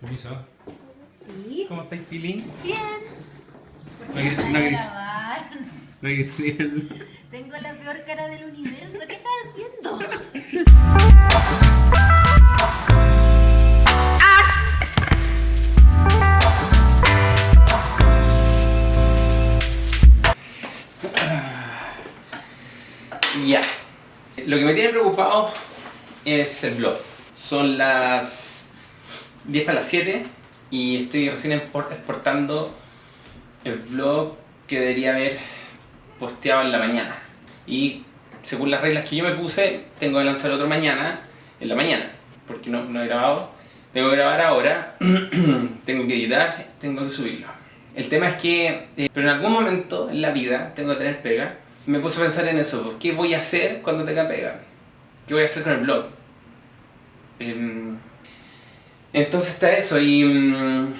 Permiso. Sí. ¿Cómo estáis, Pili? Bien. No queréis- no no queréis decir- Tengo la peor cara del universo. ¿Qué estás haciendo? Ya. Lo que me tiene preocupado es el blog. Son las 10 para las 7 y estoy recién expor- exportando el blog que debería haber posteado en la mañana. Y según las reglas que yo me puse, tengo que lanzar otro mañana, en la mañana, porque no, no he grabado. Tengo que grabar ahora, tengo que editar, tengo que subirlo. El tema es que, eh, pero en algún momento en la vida tengo que tener pega. Me puse a pensar en eso, ¿qué voy a hacer cuando tenga pega? ¿Qué voy a hacer con el blog? Em, entonces está eso y mm,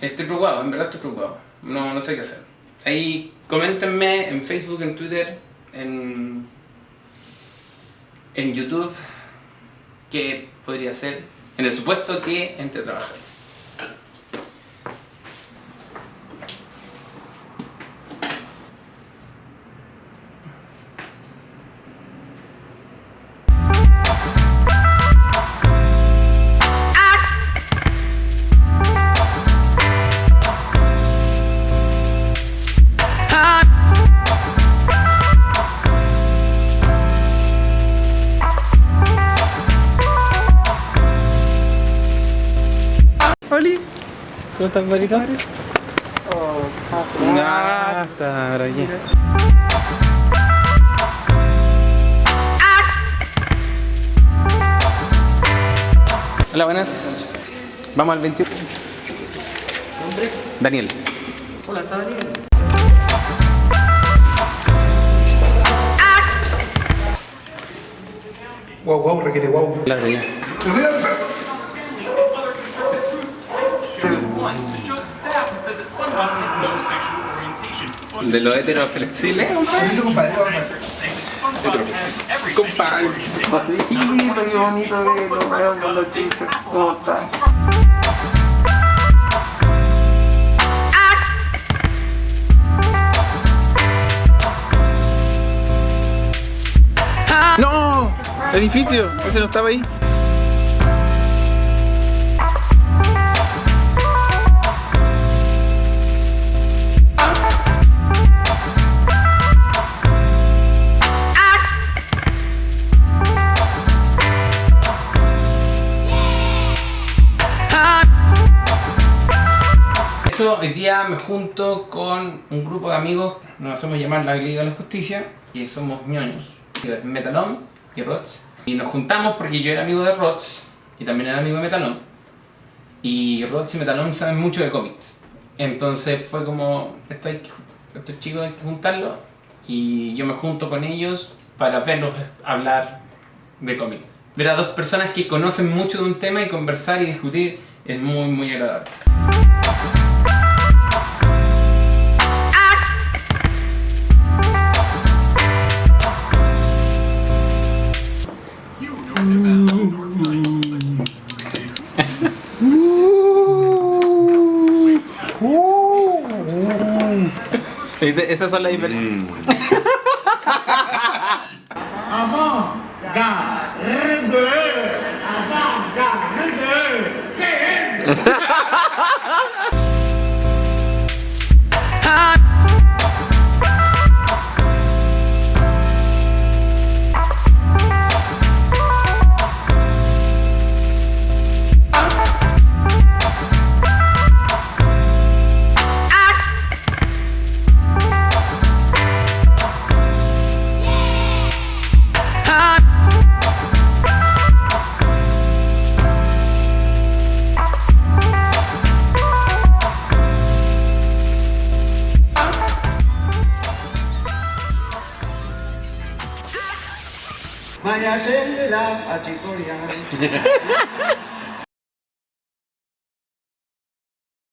estoy preocupado, en verdad estoy preocupado. No, no sé qué hacer. Ahí coméntenme en Facebook, en Twitter, en, YouTube qué podría hacer en el supuesto que entre trabajar. ¿Cómo estás, Marito? Ah, está ahora ya. Hola, buenas. Vamos al 21. Daniel. Hola, ¿está Daniel? Wow, wow, requete wow. Hola, Daniel. De lo hetero flexible. Permiso, compadre, compadre. Compadre. Qué bonito verlo, weón, con los chicos. ¿Cómo están? ¡No! Edificio, ese no estaba ahí. Eso, hoy día me junto con un grupo de amigos, nos hacemos llamar la Liga de la Justicia, que somos ñoños, Metalón y Rots. Y nos juntamos porque yo era amigo de Rots y también era amigo de Metalón. Y Rots y Metalón saben mucho de cómics. Entonces fue como, esto hay que- estos chicos hay que juntarlos y yo me junto con ellos para verlos hablar de cómics. Ver a dos personas que conocen mucho de un tema y conversar y discutir es muy muy agradable. Esas son las diferencias. Vaya a ser la achicoria.